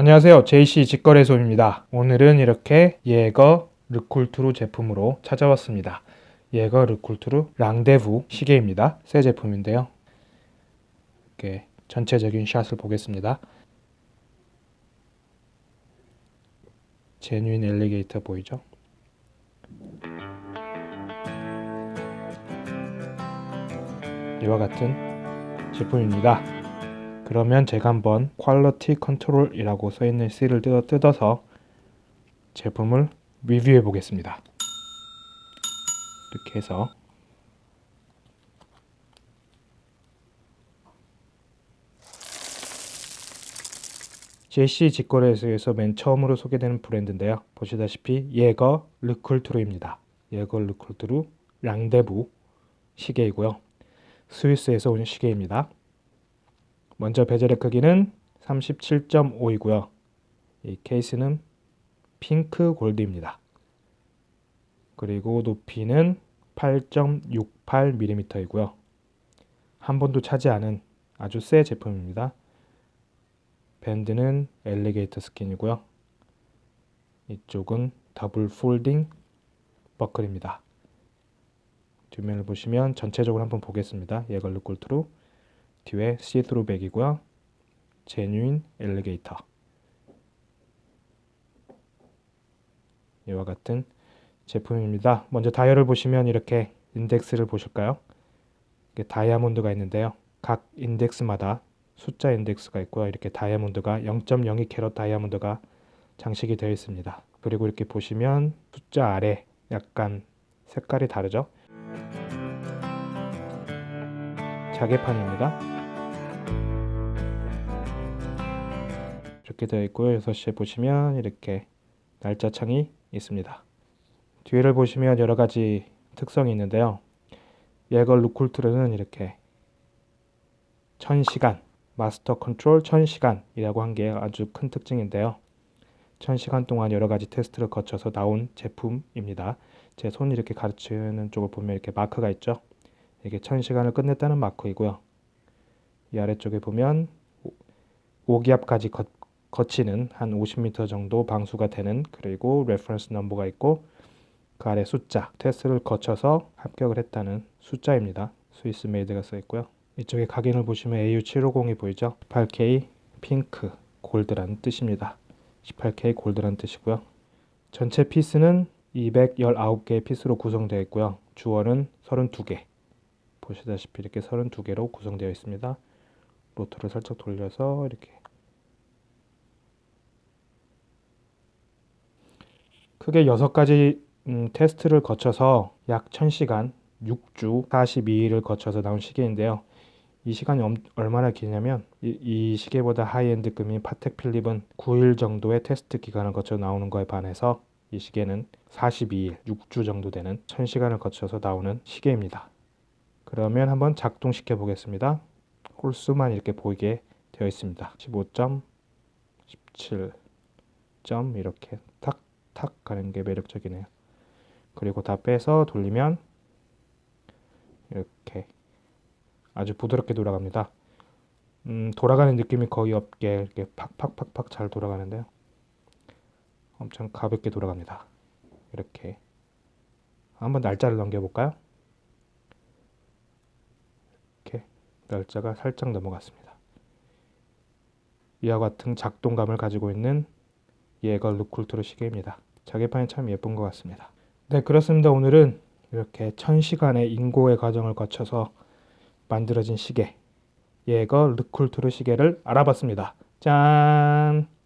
안녕하세요. JC 직거래소입니다. 오늘은 이렇게 예거 르쿨트루 제품으로 찾아왔습니다. 예거 르쿨트루 랑데부 시계입니다. 새 제품인데요. 이렇게 전체적인 샷을 보겠습니다. 제뉴인 엘리게이터 보이죠? 이와 같은 제품입니다 그러면 제가 한번 quality control이라고 써있는 C를 뜯어, 서 제품을 리뷰해 보겠습니다. 이렇게 해서 JC 직거래소에서 맨 처음으로 소개되는 브랜드인데요. 보시다시피 예거 르쿨트르입니다. 예거 르쿨트르 랑데부 시계이고요. 스위스에서 온 시계입니다. 먼저 bezel의 크기는 37.5이고요. 이 케이스는 핑크 골드입니다. 그리고 높이는 8.68mm이고요. 한 번도 차지 않은 아주 새 제품입니다. 밴드는 alligator skin이고요. 이쪽은 double folding 버클입니다. 뒷면을 보시면 전체적으로 한번 보겠습니다. 예거 르쿨트르 뒤에 see-through back이고요. genuine alligator 이와 같은 제품입니다. 먼저 다이얼을 보시면 이렇게 인덱스를 보실까요? 다이아몬드가 있는데요. 각 인덱스마다 숫자 인덱스가 있고요. 이렇게 다이아몬드가 0.02 캐럿 다이아몬드가 장식이 되어 있습니다. 그리고 이렇게 보시면 숫자 아래 약간 색깔이 다르죠? 자개판입니다. 이렇게 되어 있고요. 6시에 보시면 이렇게 날짜 창이 있습니다. 뒤를 보시면 여러 가지 특성이 있는데요. 예걸 루쿨트르는 이렇게 1000시간 Master Control 1000시간 이라고 한 게 아주 큰 특징인데요. 1000시간 동안 여러 가지 테스트를 거쳐서 나온 제품입니다. 제 손 이렇게 가르치는 쪽을 보면 이렇게 마크가 있죠. 이게 1000시간을 끝냈다는 마크이고요. 이 아래쪽에 보면 5기압까지 거, 거치는 한 50m 정도 방수가 되는 그리고 reference number가 있고 그 아래 숫자 테스트를 거쳐서 합격을 했다는 숫자입니다. Swiss Made가 써 있고요. 이쪽에 각인을 보시면 AU750이 보이죠? 18K 핑크 골드라는 뜻입니다. 18K 골드라는 뜻이고요. 전체 피스는 219개의 피스로 구성되어 있고요. 주얼은 32개 보시다시피 이렇게 32개로 구성되어 있습니다. 로터를 살짝 돌려서 이렇게 크게 6가지 음, 테스트를 거쳐서 약 1000시간 6주 42일을 거쳐서 나온 시계인데요. 이 시간이 엄, 얼마나 기냐면 이, 이 시계보다 high-end급인 파텍 필립은 9일 정도의 테스트 기간을 거쳐 나오는 거에 반해서 이 시계는 42일 6주 정도 되는 1000시간을 거쳐서 나오는 시계입니다. 그러면 한번 작동시켜 보겠습니다. 홀수만 이렇게 보이게 되어 있습니다. 15점, 17점 이렇게 탁탁 가는 게 매력적이네요. 그리고 다 빼서 돌리면 이렇게 아주 부드럽게 돌아갑니다. 음, 돌아가는 느낌이 거의 없게 이렇게 팍팍팍팍 잘 돌아가는데요. 엄청 가볍게 돌아갑니다. 이렇게 한번 날짜를 넘겨볼까요? 날짜가 살짝 넘어갔습니다. 이와 같은 작동감을 가지고 있는 예거 루쿨트로 시계입니다. 자개판이 참 예쁜 것 같습니다. 네 그렇습니다. 오늘은 이렇게 1000시간의 인고의 과정을 거쳐서 만들어진 시계 예거 르쿨트로 시계를 알아봤습니다. 짠!